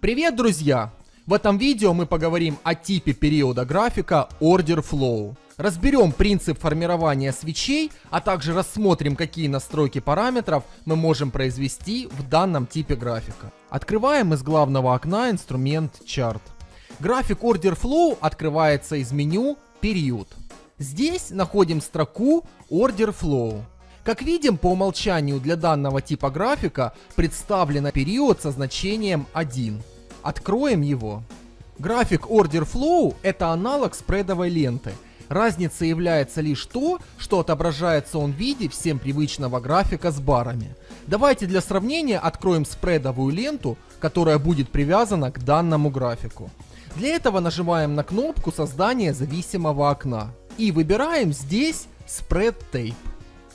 Привет, друзья! В этом видео мы поговорим о типе периода графика Order Flow. Разберем принцип формирования свечей, а также рассмотрим, какие настройки параметров мы можем произвести в данном типе графика. Открываем из главного окна инструмент Chart. График Order Flow открывается из меню Период. Здесь находим строку Order Flow. Как видим, по умолчанию для данного типа графика представлен период со значением 1. Откроем его. График Order Flow это аналог спредовой ленты. Разница является лишь то, что отображается он в виде всем привычного графика с барами. Давайте для сравнения откроем спредовую ленту, которая будет привязана к данному графику. Для этого нажимаем на кнопку создания зависимого окна и выбираем здесь Spread Tape.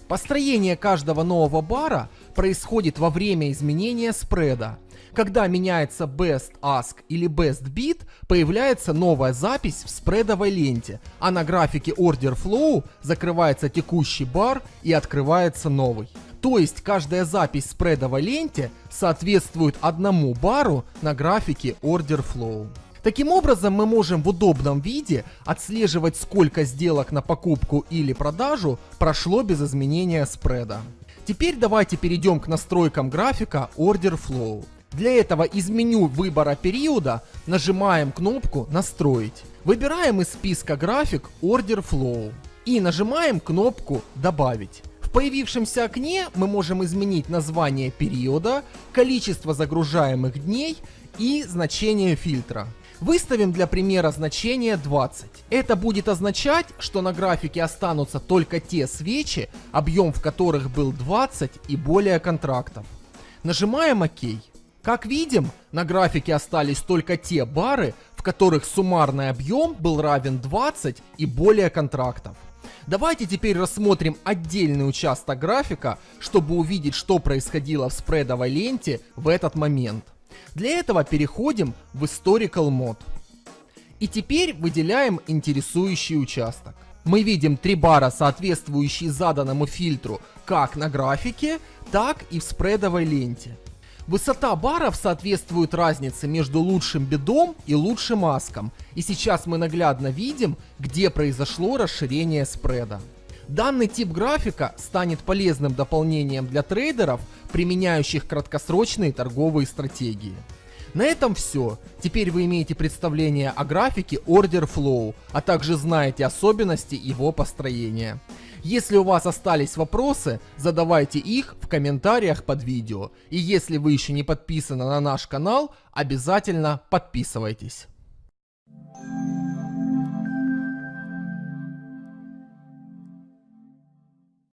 Построение каждого нового бара происходит во время изменения спреда. Когда меняется best ask или best bid, появляется новая запись в спредовой ленте, а на графике order flow закрывается текущий бар и открывается новый. То есть каждая запись в спредовой ленте соответствует одному бару на графике order flow. Таким образом, мы можем в удобном виде отслеживать, сколько сделок на покупку или продажу прошло без изменения спреда. Теперь давайте перейдем к настройкам графика Order Flow. Для этого из меню выбора периода нажимаем кнопку «Настроить». Выбираем из списка график Order Flow и нажимаем кнопку «Добавить». В появившемся окне мы можем изменить название периода, количество загружаемых дней и значение фильтра. Выставим для примера значение 20. Это будет означать, что на графике останутся только те свечи, объем в которых был 20 и более контрактов. Нажимаем ОК. Как видим, на графике остались только те бары, в которых суммарный объем был равен 20 и более контрактов. Давайте теперь рассмотрим отдельный участок графика, чтобы увидеть, что происходило в спредовой ленте в этот момент. Для этого переходим в Historical Mode. И теперь выделяем интересующий участок. Мы видим три бара, соответствующие заданному фильтру как на графике, так и в спредовой ленте. Высота баров соответствует разнице между лучшим бедом и лучшим аском. И сейчас мы наглядно видим, где произошло расширение спреда. Данный тип графика станет полезным дополнением для трейдеров, применяющих краткосрочные торговые стратегии. На этом все. Теперь вы имеете представление о графике Order Flow, а также знаете особенности его построения. Если у вас остались вопросы, задавайте их в комментариях под видео. И если вы еще не подписаны на наш канал, обязательно подписывайтесь.